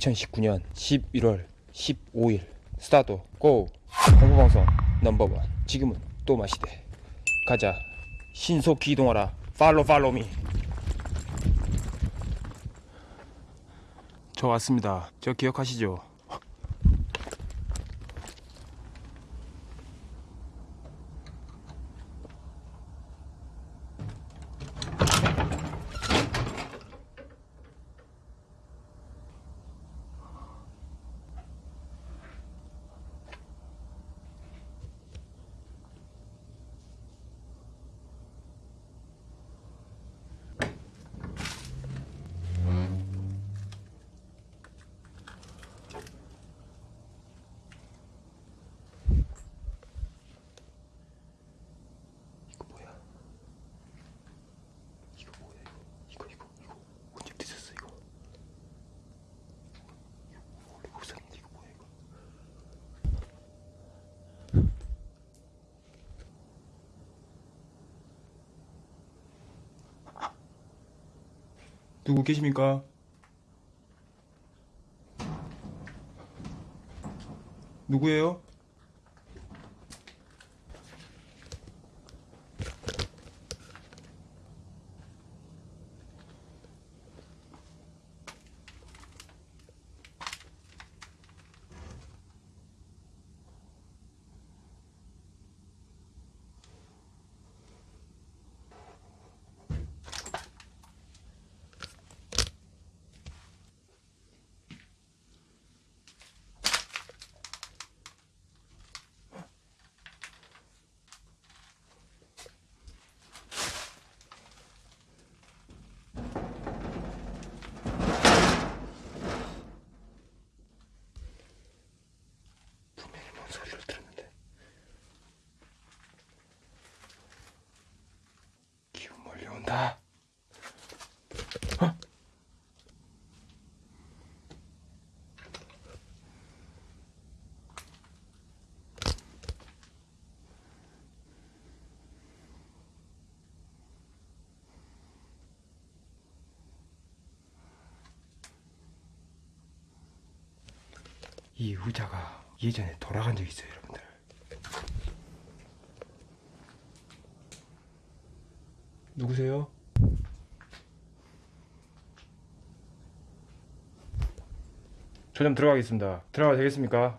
2019년 11월 15일 스타트 고! 홍보방송 넘버원. 지금은 또 마시대. 가자. 신속히 이동하라. 팔로 팔로미. 저 왔습니다. 저 기억하시죠? 이거 뭐야? 이거 뭐야 이거 이거 이거 이거 언제 드셨어 이거? 이거 원래 못 샀는데 이거 뭐야 이거? 누구 계십니까? 누구예요? 몰려온다 어? 이 의자가 예전에 돌아간 적이 있어요 여러분들 누구세요? 저 좀 들어가겠습니다 들어가도 되겠습니까?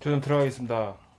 저좀 들어가겠습니다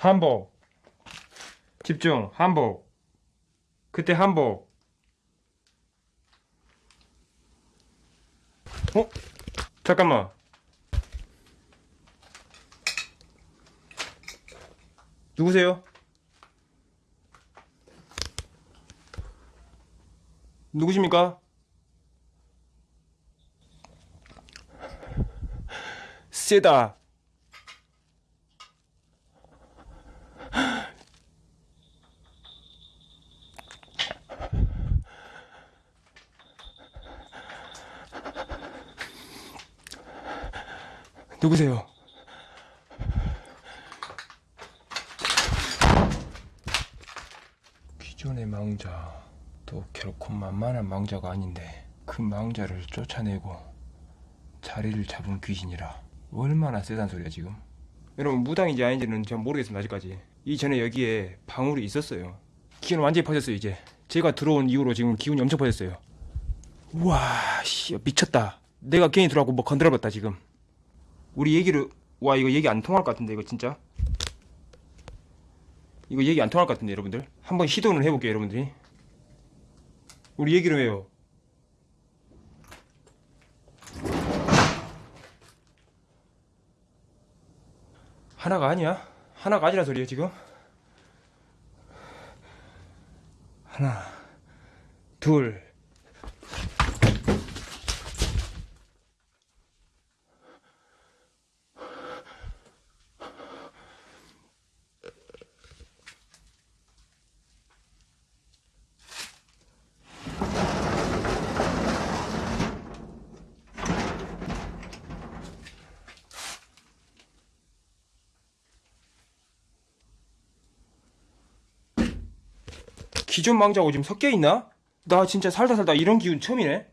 한복 집중 한복 그때 한복 어? 잠깐만 누구세요? 누구십니까? 세다 누구세요? 기존의 망자 또 결코 만만한 망자가 아닌데 그 망자를 쫓아내고 자리를 잡은 귀신이라. 얼마나 세단 소리야 지금? 여러분 무당인지 아닌지는 제가 모르겠습니다 아직까지. 이전에 여기에 방울이 있었어요. 기운 완전히 퍼졌어요 이제. 제가 들어온 이후로 지금 기운이 엄청 퍼졌어요. 우와 씨 미쳤다. 내가 괜히 들어가고 뭐 건드려봤다 지금 우리 얘기를 와 이거 얘기 안 통할 것 같은데 이거 진짜? 이거 얘기 안 통할 것 같은데 여러분들? 한번 시도를 해볼게요 여러분들이. 우리 얘기를 해요. 하나가 아니야? 하나가 아니라 소리야 지금? 하나 둘 기존 망자하고 지금 섞여 있나? 나 진짜 살다 살다 이런 기운 처음이네.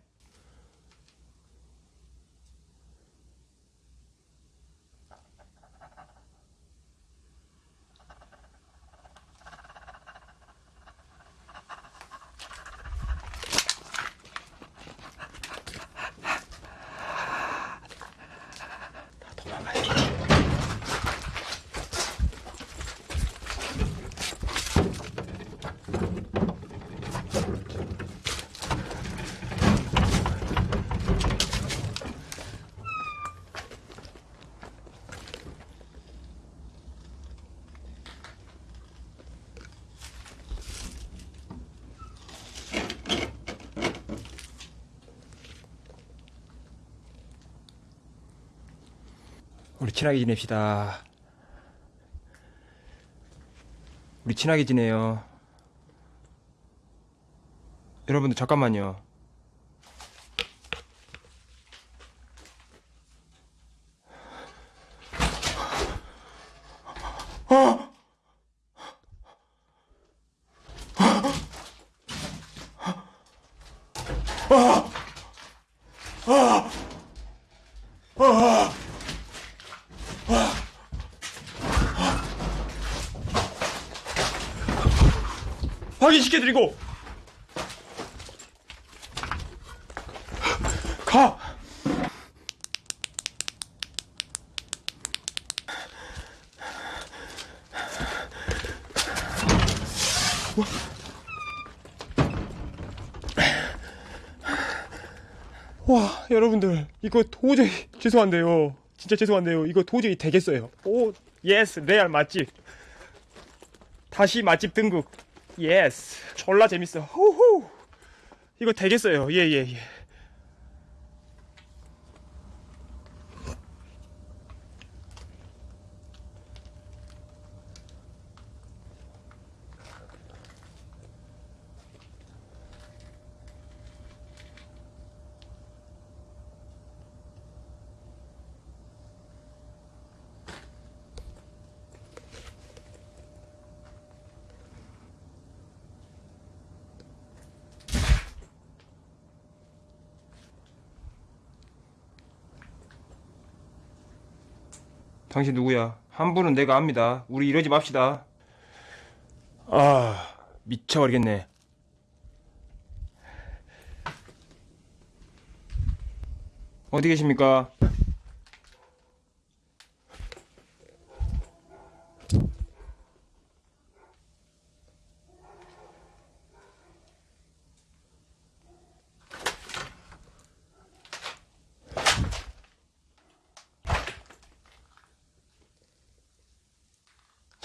우리 친하게 지냅시다. 우리 친하게 지내요. 여러분들 잠깐만요. 확인시켜드리고. 가. 와 여러분들 이거 도저히 죄송한데요. 진짜 죄송한데요. 이거 도저히 되겠어요. 오 예스 레알 맛집. 다시 맛집 등극 예스 졸라 재밌어. 호호. 이거 되겠어요. 예 예 예 당신 누구야? 한 분은 내가 압니다. 우리 이러지 맙시다. 아, 미쳐버리겠네. 어디 계십니까?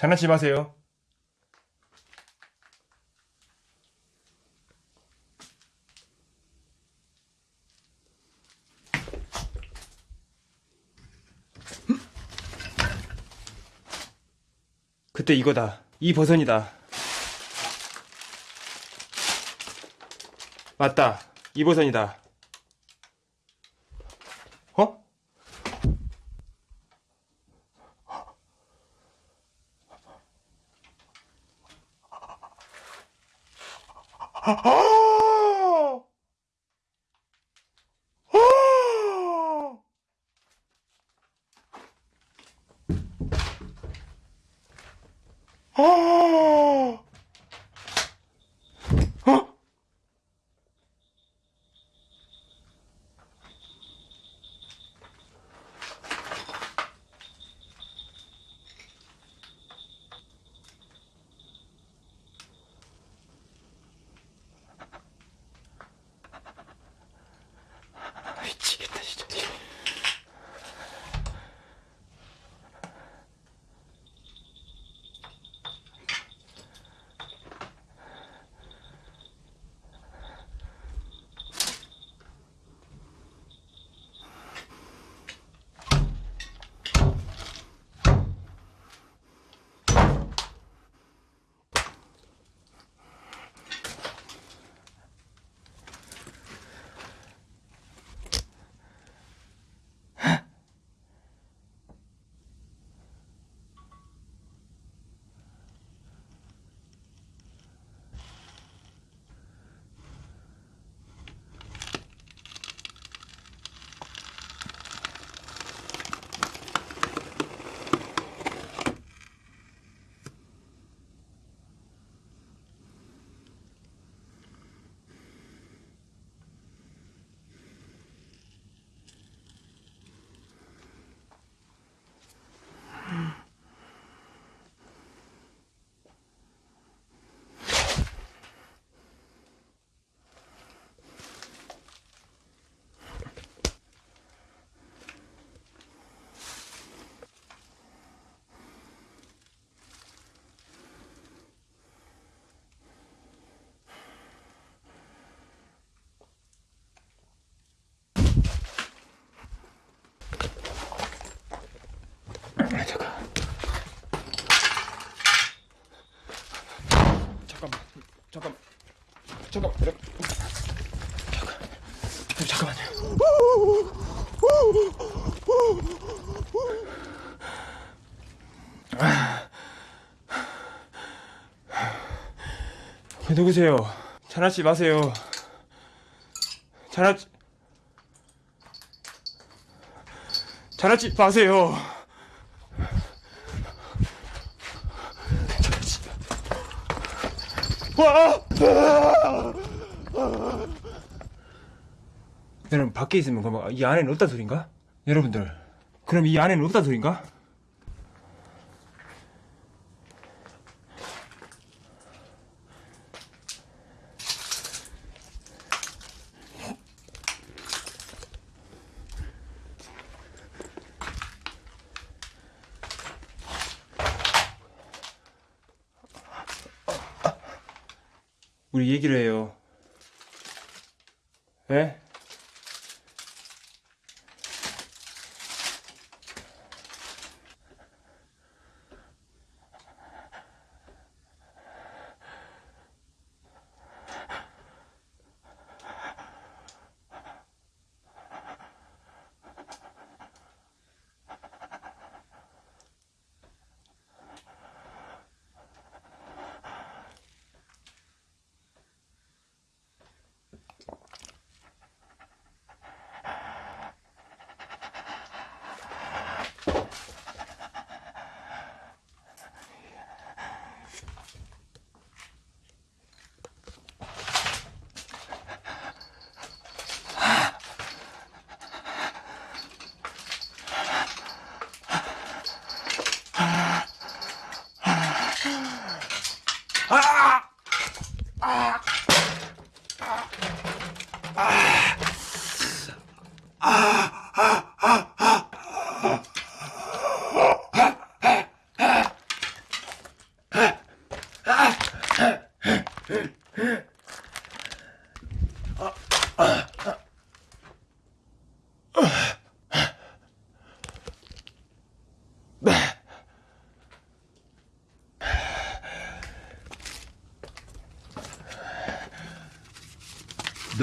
장난치지 마세요. 그때 이거다. 이 버선이다. 맞다. 이 버선이다. 어? 미 잠깐. 잠깐. 잠깐. 잠깐만요. 아. 누구세요? 전화치 마세요. 전화 전화치 마세요. 여러분 밖에 있으면 그럼 이 안에는 없다 소린가? 여러분들 그럼 이 안에는 없다 소린가?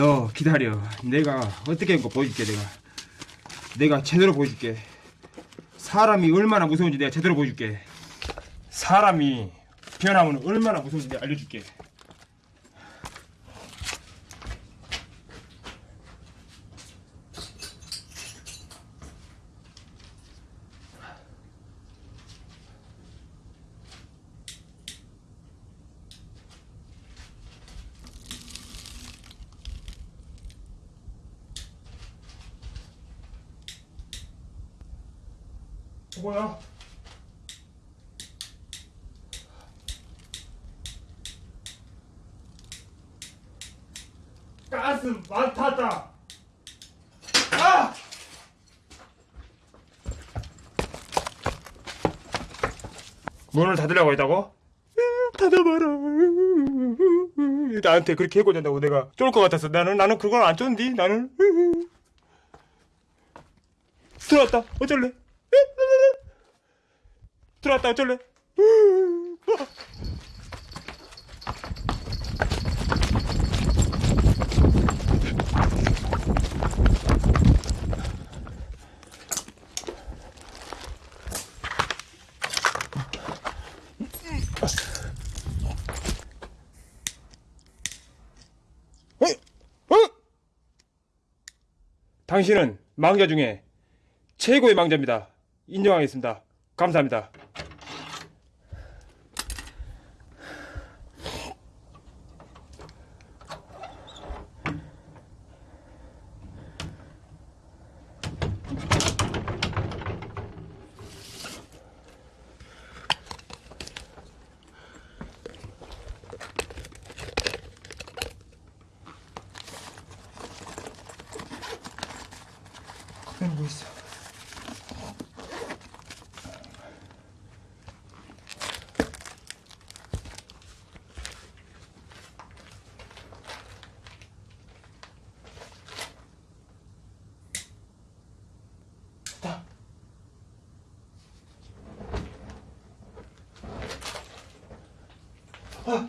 너 기다려. 내가 어떻게 한거 보여줄게 내가. 내가 제대로 보여줄게. 사람이 얼마나 무서운지 내가 제대로 보여줄게. 사람이 변하면 얼마나 무서운지 내가 알려줄게. 수고야. 가스 많다다. 아! 문을 닫으려고 했다고? 닫아봐라. 나한테 그렇게 해고 된다고 내가 쫄 것 같았어. 나는 나는 그걸 안 쫀디. 나는 들어왔다. 어쩔래? 들어왔다. 어쩔래? 당신은 망자 중에 최고의 망자입니다. 인정하겠습니다. 감사합니다. 다. 아.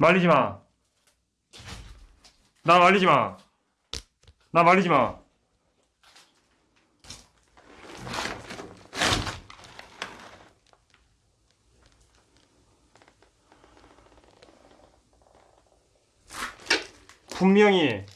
말리지 마. 나 말리지 마. 나 말리지 마. 분명히